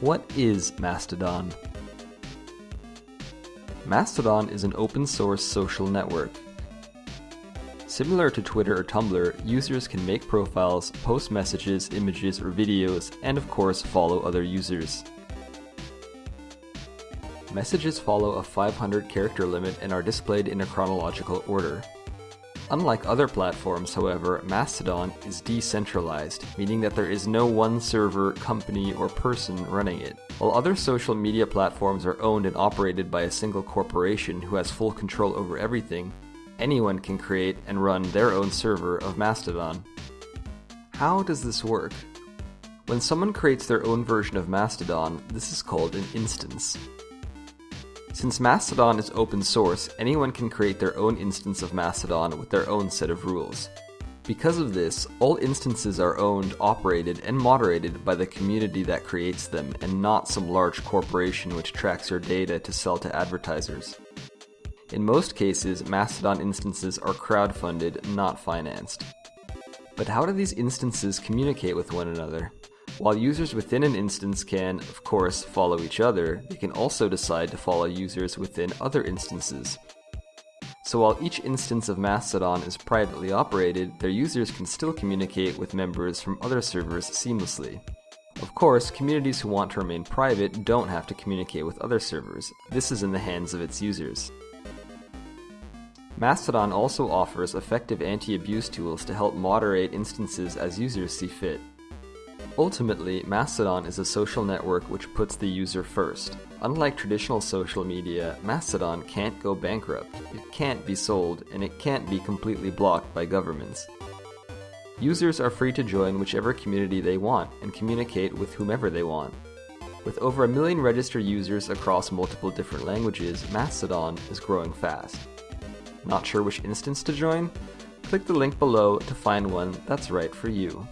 What is Mastodon? Mastodon is an open source social network. Similar to Twitter or Tumblr, users can make profiles, post messages, images, or videos, and of course follow other users. Messages follow a 500 character limit and are displayed in a chronological order. Unlike other platforms, however, Mastodon is decentralized, meaning that there is no one server, company, or person running it. While other social media platforms are owned and operated by a single corporation who has full control over everything, anyone can create and run their own server of Mastodon. How does this work? When someone creates their own version of Mastodon, this is called an instance. Since Mastodon is open source, anyone can create their own instance of Mastodon with their own set of rules. Because of this, all instances are owned, operated, and moderated by the community that creates them, and not some large corporation which tracks your data to sell to advertisers. In most cases, Mastodon instances are crowdfunded, not financed. But how do these instances communicate with one another? While users within an instance can, of course, follow each other, they can also decide to follow users within other instances. So while each instance of Mastodon is privately operated, their users can still communicate with members from other servers seamlessly. Of course, communities who want to remain private don't have to communicate with other servers. This is in the hands of its users. Mastodon also offers effective anti-abuse tools to help moderate instances as users see fit. Ultimately, Mastodon is a social network which puts the user first. Unlike traditional social media, Mastodon can't go bankrupt, it can't be sold, and it can't be completely blocked by governments. Users are free to join whichever community they want and communicate with whomever they want. With over a million registered users across multiple different languages, Mastodon is growing fast. Not sure which instance to join? Click the link below to find one that's right for you.